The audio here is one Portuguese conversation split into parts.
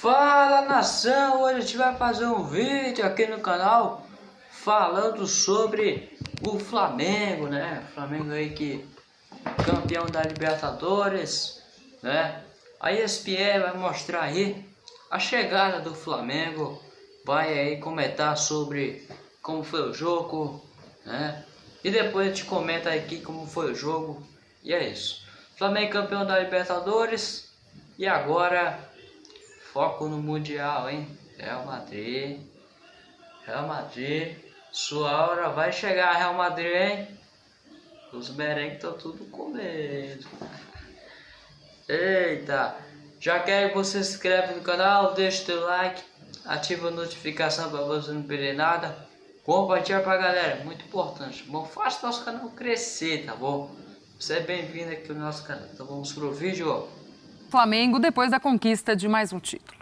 Fala nação, hoje a gente vai fazer um vídeo aqui no canal falando sobre o Flamengo, né? Flamengo aí que campeão da Libertadores, né? A ESPN vai mostrar aí a chegada do Flamengo, vai aí comentar sobre como foi o jogo, né? E depois a gente comenta aqui como foi o jogo e é isso. Flamengo campeão da Libertadores e agora Foco no Mundial, hein? Real Madrid. Real Madrid. Sua hora vai chegar, Real Madrid, hein? Os merengues estão tudo com medo. Eita! Já quer que você se inscreve no canal, deixa o teu like, ativa a notificação para você não perder nada. Compartilha pra galera, muito importante. Bom, faça nosso canal crescer, tá bom? Você é bem-vindo aqui no nosso canal. Então vamos pro vídeo. Flamengo depois da conquista de mais um título.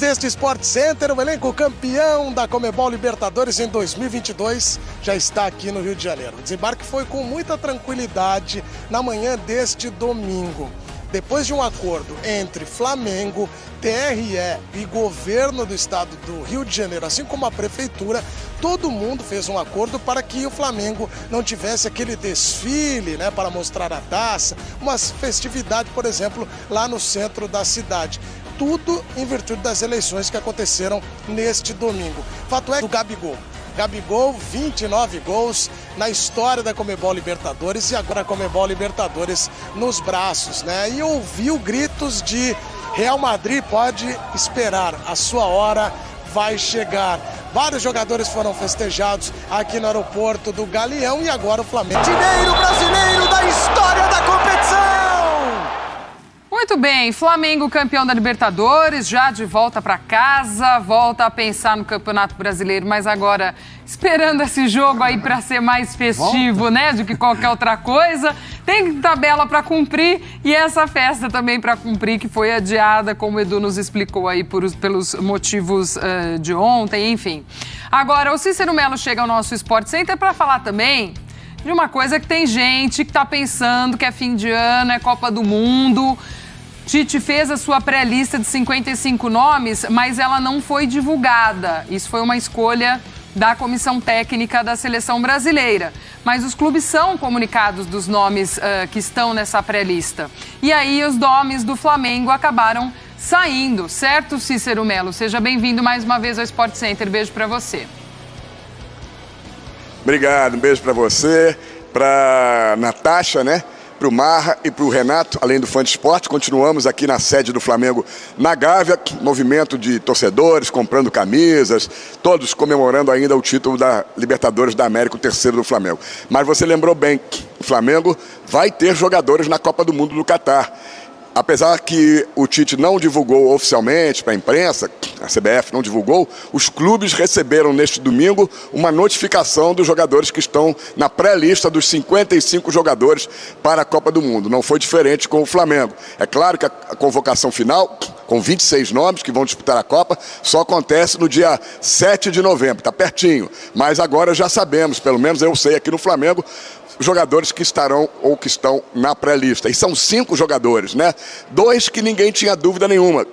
Deste Sport Center, o elenco campeão da Comebol Libertadores em 2022 já está aqui no Rio de Janeiro. O desembarque foi com muita tranquilidade na manhã deste domingo depois de um acordo entre Flamengo, TRE e governo do estado do Rio de Janeiro, assim como a prefeitura, todo mundo fez um acordo para que o Flamengo não tivesse aquele desfile, né, para mostrar a taça, uma festividade, por exemplo, lá no centro da cidade tudo em virtude das eleições que aconteceram neste domingo. Fato é que o Gabigol Gabigol, 29 gols na história da Comebol Libertadores e agora a Comebol Libertadores nos braços, né? E ouviu gritos de Real Madrid pode esperar, a sua hora vai chegar. Vários jogadores foram festejados aqui no aeroporto do Galeão e agora o Flamengo. Dinheiro brasileiro da história! Muito bem, Flamengo campeão da Libertadores, já de volta para casa, volta a pensar no Campeonato Brasileiro, mas agora esperando esse jogo aí para ser mais festivo, volta. né, do que qualquer outra coisa. Tem tabela para cumprir e essa festa também para cumprir que foi adiada, como o Edu nos explicou aí por, pelos motivos uh, de ontem, enfim. Agora, o Cícero Melo chega ao nosso Sport Center para falar também de uma coisa que tem gente que está pensando que é fim de ano, é Copa do Mundo. Tite fez a sua pré-lista de 55 nomes, mas ela não foi divulgada. Isso foi uma escolha da comissão técnica da seleção brasileira. Mas os clubes são comunicados dos nomes uh, que estão nessa pré-lista. E aí os nomes do Flamengo acabaram saindo, certo, Cícero Melo? Seja bem-vindo mais uma vez ao Sport Center. Beijo para você. Obrigado, um beijo para você, para Natasha, né? Para o Marra e para o Renato, além do Fã de Esporte. Continuamos aqui na sede do Flamengo na Gávea, movimento de torcedores comprando camisas, todos comemorando ainda o título da Libertadores da América, o terceiro do Flamengo. Mas você lembrou bem que o Flamengo vai ter jogadores na Copa do Mundo do Catar apesar que o Tite não divulgou oficialmente para a imprensa, a CBF não divulgou, os clubes receberam neste domingo uma notificação dos jogadores que estão na pré-lista dos 55 jogadores para a Copa do Mundo. Não foi diferente com o Flamengo. É claro que a convocação final, com 26 nomes que vão disputar a Copa, só acontece no dia 7 de novembro, está pertinho. Mas agora já sabemos, pelo menos eu sei aqui no Flamengo, jogadores que estarão ou que estão na pré-lista. E são cinco jogadores, né? Dois que ninguém tinha dúvida nenhuma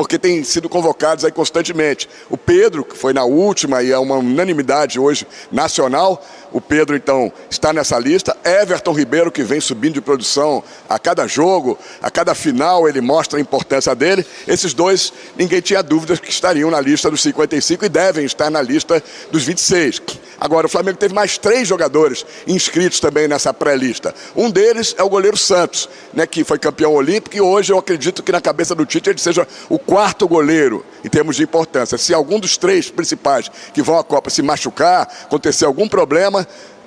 porque têm sido convocados aí constantemente. O Pedro, que foi na última e é uma unanimidade hoje nacional, o Pedro então está nessa lista. Everton Ribeiro, que vem subindo de produção a cada jogo, a cada final ele mostra a importância dele. Esses dois, ninguém tinha dúvidas que estariam na lista dos 55 e devem estar na lista dos 26. Agora, o Flamengo teve mais três jogadores inscritos também nessa pré-lista. Um deles é o goleiro Santos, né, que foi campeão olímpico e hoje eu acredito que na cabeça do Tite ele seja o quarto goleiro em termos de importância. Se algum dos três principais que vão à Copa se machucar, acontecer algum problema,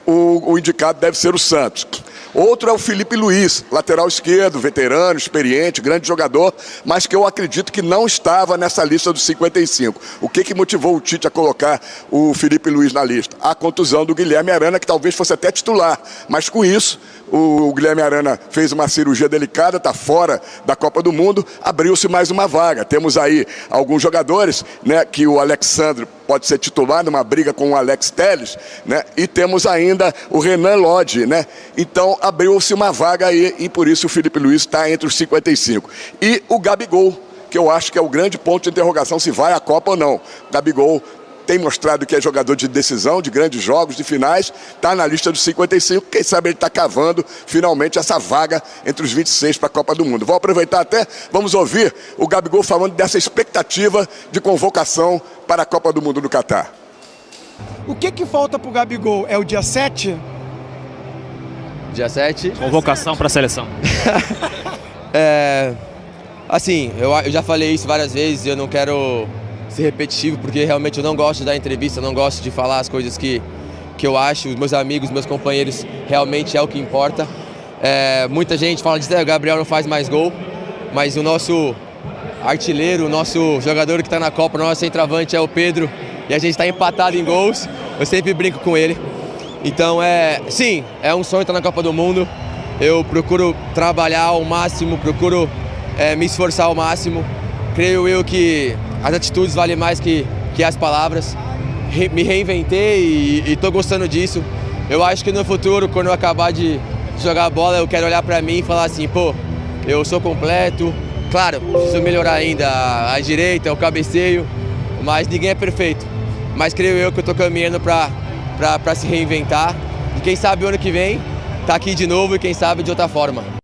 o, o indicado deve ser o Santos. Outro é o Felipe Luiz, lateral esquerdo, veterano, experiente, grande jogador, mas que eu acredito que não estava nessa lista dos 55. O que, que motivou o Tite a colocar o Felipe Luiz na lista? A contusão do Guilherme Arana, que talvez fosse até titular, mas com isso o Guilherme Arana fez uma cirurgia delicada, está fora da Copa do Mundo, abriu-se mais uma vaga. Temos aí alguns jogadores, né, que o Alexandre pode ser titular numa briga com o Alex Teles, né? E temos ainda o Renan Lodge, né? Então abriu-se uma vaga aí e por isso o Felipe Luiz está entre os 55. E o Gabigol, que eu acho que é o grande ponto de interrogação se vai à Copa ou não. Gabigol tem mostrado que é jogador de decisão, de grandes jogos, de finais, está na lista dos 55, quem sabe ele está cavando finalmente essa vaga entre os 26 para a Copa do Mundo. Vou aproveitar até, vamos ouvir o Gabigol falando dessa expectativa de convocação para a Copa do Mundo do Catar. O que, que falta para o Gabigol? É o dia 7? Dia 7. Convocação para a seleção. é, assim, eu, eu já falei isso várias vezes eu não quero ser repetitivo, porque realmente eu não gosto de dar entrevista, não gosto de falar as coisas que, que eu acho, os meus amigos, meus companheiros, realmente é o que importa. É, muita gente fala de o Gabriel não faz mais gol, mas o nosso artilheiro, o nosso jogador que está na Copa, o nosso centroavante é o Pedro, e a gente está empatado em gols, eu sempre brinco com ele. Então, é, sim, é um sonho estar na Copa do Mundo, eu procuro trabalhar ao máximo, procuro é, me esforçar ao máximo. Creio eu que as atitudes valem mais que, que as palavras. Re, me reinventei e estou gostando disso. Eu acho que no futuro, quando eu acabar de jogar bola, eu quero olhar para mim e falar assim, pô, eu sou completo. Claro, preciso melhorar ainda a direita, o cabeceio, mas ninguém é perfeito. Mas creio eu que eu estou caminhando para se reinventar. E quem sabe o ano que vem, tá aqui de novo e quem sabe de outra forma.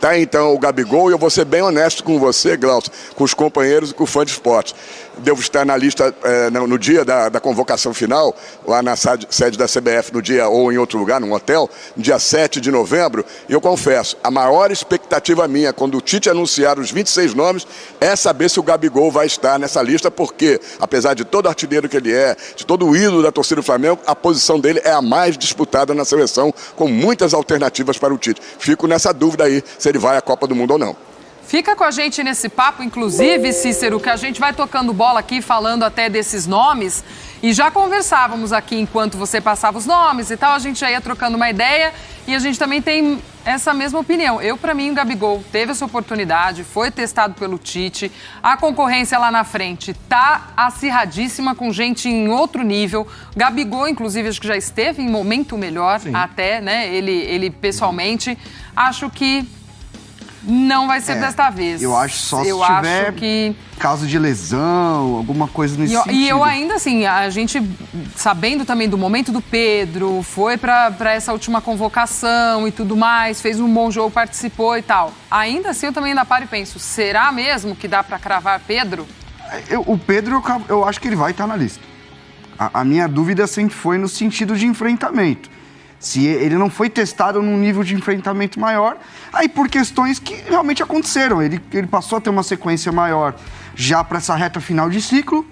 Tá então o Gabigol e eu vou ser bem honesto com você, Glaucio, com os companheiros e com o fã de esporte. Devo estar na lista é, no, no, dia da, da, convocação final, lá na sede da CBF, no dia ou em outro lugar, num hotel, dia 7 de novembro. E eu confesso, a maior expectativa minha, quando o Tite anunciar os 26 nomes, é saber se o Gabigol vai estar nessa lista, porque, apesar de todo artilheiro que ele é, de todo o ídolo da torcida do Flamengo, a posição dele é a mais disputada na seleção, com muitas alternativas para o Tite. Fico nessa dúvida aí, se ele vai à Copa do Mundo ou não. Fica com a gente nesse papo, inclusive, Cícero, que a gente vai tocando bola aqui, falando até desses nomes. E já conversávamos aqui enquanto você passava os nomes e tal, a gente já ia trocando uma ideia e a gente também tem essa mesma opinião. Eu, para mim, o Gabigol teve essa oportunidade, foi testado pelo Tite, a concorrência lá na frente tá acirradíssima com gente em outro nível. Gabigol, inclusive, acho que já esteve em momento melhor Sim. até, né? Ele, ele pessoalmente. Acho que não vai ser é, desta vez. Eu acho só se eu tiver que... caso de lesão, alguma coisa nesse e, sentido. E eu ainda assim, a gente, sabendo também do momento do Pedro, foi para essa última convocação e tudo mais, fez um bom jogo, participou e tal. Ainda assim, eu também ainda paro e penso, será mesmo que dá para cravar Pedro? Eu, o Pedro, eu, eu, acho que ele vai estar na lista. A, a minha dúvida sempre foi no sentido de enfrentamento. Se ele não foi testado num nível de enfrentamento maior, aí por questões que realmente aconteceram. Ele, ele passou a ter uma sequência maior já para essa reta final de ciclo.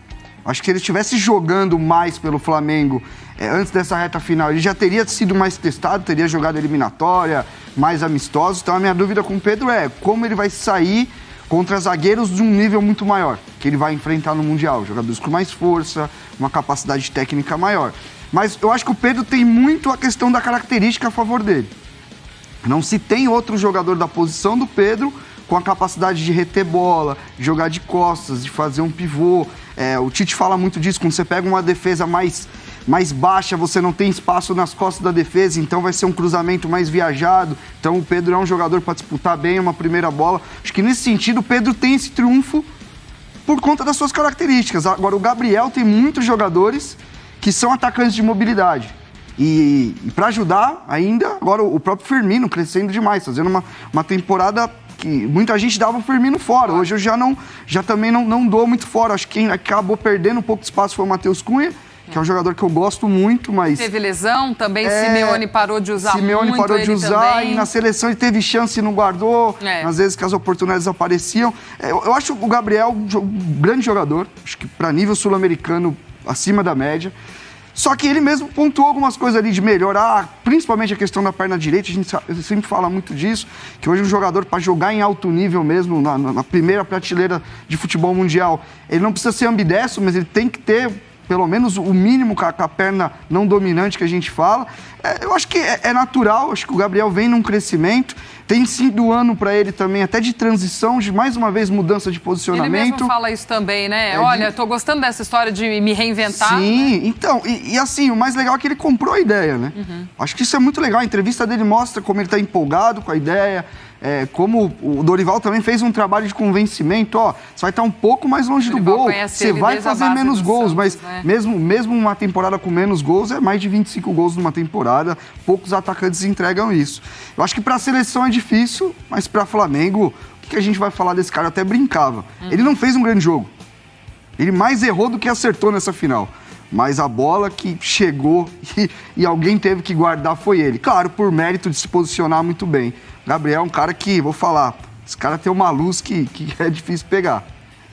Acho que se ele estivesse jogando mais pelo Flamengo é, antes dessa reta final, ele já teria sido mais testado, teria jogado eliminatória, mais amistoso. Então a minha dúvida com o Pedro é como ele vai sair contra zagueiros de um nível muito maior, que ele vai enfrentar no Mundial. Jogadores com mais força, uma capacidade técnica maior. Mas eu acho que o Pedro tem muito a questão da característica a favor dele. Não se tem outro jogador da posição do Pedro com a capacidade de reter bola, jogar de costas, de fazer um pivô. É, o Tite fala muito disso, quando você pega uma defesa mais, mais baixa, você não tem espaço nas costas da defesa, então vai ser um cruzamento mais viajado. Então o Pedro é um jogador para disputar bem uma primeira bola. Acho que nesse sentido o Pedro tem esse triunfo por conta das suas características. Agora o Gabriel tem muitos jogadores que são atacantes de mobilidade. E, e para ajudar ainda, agora o próprio Firmino crescendo demais, fazendo uma, uma temporada que muita gente dava o Firmino fora. Hoje eu já não, já também não, não dou muito fora. Acho que quem acabou perdendo um pouco de espaço foi o Matheus Cunha, que é um jogador que eu gosto muito, mas. Teve lesão, também é... Simeone parou de usar Simeone muito. parou de usar também. e na seleção ele teve chance e não guardou. É. Às vezes que as oportunidades apareciam. É, eu, eu acho o Gabriel um grande jogador. Acho que para nível sul-americano acima da média. Só que ele mesmo pontuou algumas coisas ali de melhorar, principalmente a questão da perna direita. A gente sempre fala muito disso, que hoje um jogador, para jogar em alto nível mesmo, na, na, primeira prateleira de futebol mundial, ele não precisa ser ambidestro, mas ele tem que ter pelo menos o mínimo com a, com a perna não dominante que a gente fala. É, eu acho que é, é, natural, acho que o Gabriel vem num crescimento. Tem sido ano para ele também, até de transição, de mais uma vez mudança de posicionamento. Ele mesmo fala isso também, né? É Olha, de... tô gostando dessa história de me reinventar. Sim, né? então, e, e, assim, o mais legal é que ele comprou a ideia, né? Uhum. Acho que isso é muito legal. A entrevista dele mostra como ele está empolgado com a ideia, é, como o Dorival também fez um trabalho de convencimento, ó, você vai estar um pouco mais longe do gol, você vai fazer menos gols, Santos, mas né? mesmo, mesmo uma temporada com menos gols, é mais de 25 gols numa temporada, poucos atacantes entregam isso. Eu acho que para a seleção é difícil, mas para Flamengo, o que a gente vai falar desse cara? Eu até brincava. Hum. Ele não fez um grande jogo. Ele mais errou do que acertou nessa final. Mas a bola que chegou e, e alguém teve que guardar foi ele. Claro, por mérito de se posicionar muito bem. Gabriel é um cara que, vou falar, esse cara tem uma luz que, que é difícil pegar.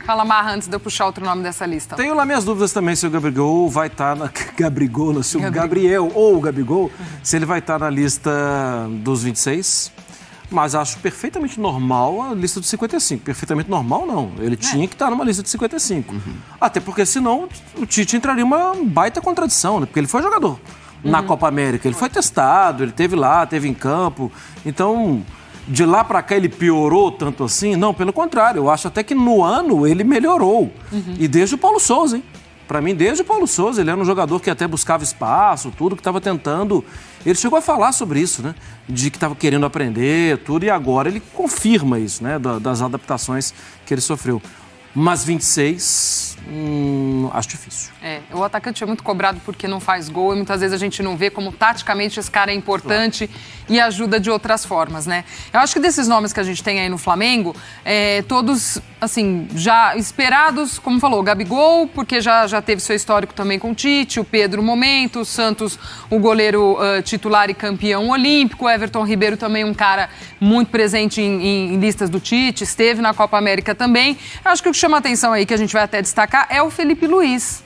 Fala, Marra, antes de eu puxar outro nome dessa lista. Tenho lá minhas dúvidas também se o Gabriel vai estar tá na... Gabrigol, se o Gabriel ou o Gabigol, uhum. se ele vai estar tá na lista dos 26. Mas acho perfeitamente normal a lista dos 55. Perfeitamente normal, não. Ele é. tinha que estar tá numa lista de 55. Uhum. Até porque senão o Tite entraria uma baita contradição, né? Porque ele foi jogador na uhum. Copa América. Ele foi testado, ele teve lá, teve em campo. Então, de lá para cá ele piorou tanto assim? Não, pelo contrário. Eu acho até que no ano ele melhorou. Uhum. E desde o Paulo Souza, hein? Para mim, desde o Paulo Souza, ele era um jogador que até buscava espaço, tudo, que estava tentando. Ele chegou a falar sobre isso, né? De que estava querendo aprender, tudo, e agora ele confirma isso, né? Das adaptações que ele sofreu. Mas 26, hum, acho difícil. É, o atacante é muito cobrado porque não faz gol e muitas vezes a gente não vê como taticamente esse cara é importante claro. e ajuda de outras formas, né? Eu acho que desses nomes que a gente tem aí no Flamengo, é, todos, assim, já esperados, como falou, o Gabigol, porque já, já teve seu histórico também com o Tite, o Pedro Momento, o Santos, o goleiro uh, titular e campeão olímpico, o Everton Ribeiro também um cara muito presente em, em, em listas do Tite, esteve na Copa América também. Eu acho que o chama atenção aí, que a gente vai até destacar, é o Felipe Luiz.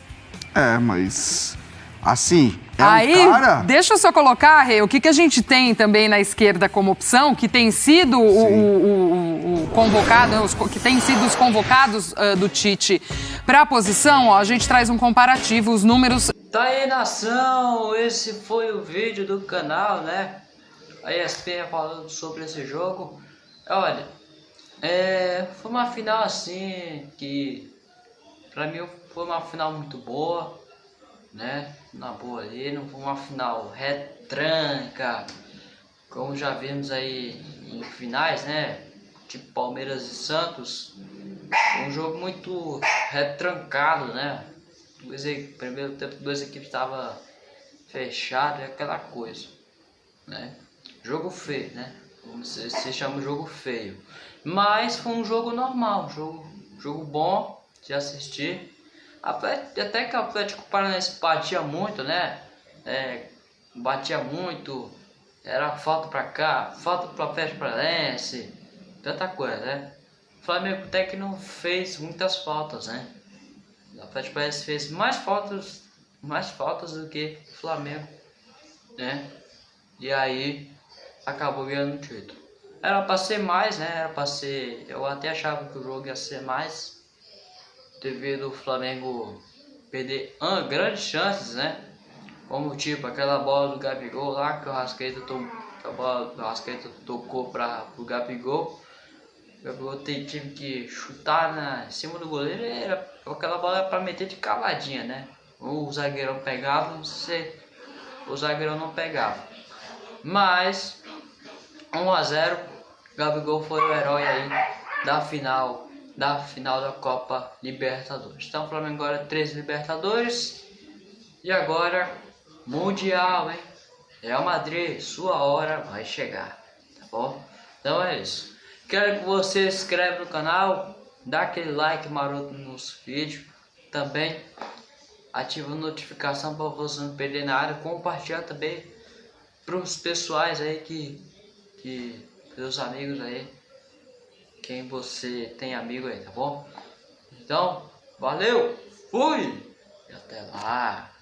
É, mas. Assim, é Aí, um cara... deixa eu só colocar, Rê, o que, que a gente tem também na esquerda como opção, que tem sido o, o, o, o, convocado, os, que tem sido os convocados uh, do Tite para a posição, ó, a gente traz um comparativo, os números... Tá aí, nação, esse foi o vídeo do canal, né? A ESPN falando sobre esse jogo. Olha, é, foi uma final assim que pra mim foi uma final muito boa, né? Na boa ali, não foi uma final retranca, como já vimos aí em finais, né? Tipo Palmeiras e Santos. Um jogo muito retrancado, né? Dois, primeiro tempo, duas equipes estavam fechadas, aquela coisa, né? Jogo feio, né? Se, se chama jogo feio. Mas foi um jogo normal, jogo, jogo bom de assistir. Até que o Atlético Paranaense batia muito, né? É, batia muito, era falta pra cá, falta pro Atlético Paranaense, tanta coisa, né? O Flamengo até que não fez muitas faltas, né? O Atlético Paranaense fez mais faltas, mais faltas do que o Flamengo, né? E aí acabou ganhando o título. Era pra ser mais, né? Era pra ser. Eu até achava que o jogo ia ser mais. Devido o Flamengo perder ah, grandes chances, né? Como tipo aquela bola do Gabigol lá que o Rascaeta, to... a bola do tocou para o Gabigol. O Gabigol tive que chutar na, em cima do goleiro. Era, aquela bola era pra meter de cavadinha, né? O zagueirão pegava, você, o zagueirão não pegava. Mas 1 a 0 Gabigol foi o herói aí da final da final da Copa Libertadores. Então o Flamengo agora três Libertadores e agora Mundial, hein? Real Madrid, sua hora vai chegar, tá bom? Então é isso. Quero que você se inscreva no canal, dá aquele like maroto nos vídeos, também ativa a notificação para você não perder nada, compartilhar também para os pessoais aí que que seus amigos aí, quem você tem amigo aí, tá bom? Então, valeu, fui e até lá.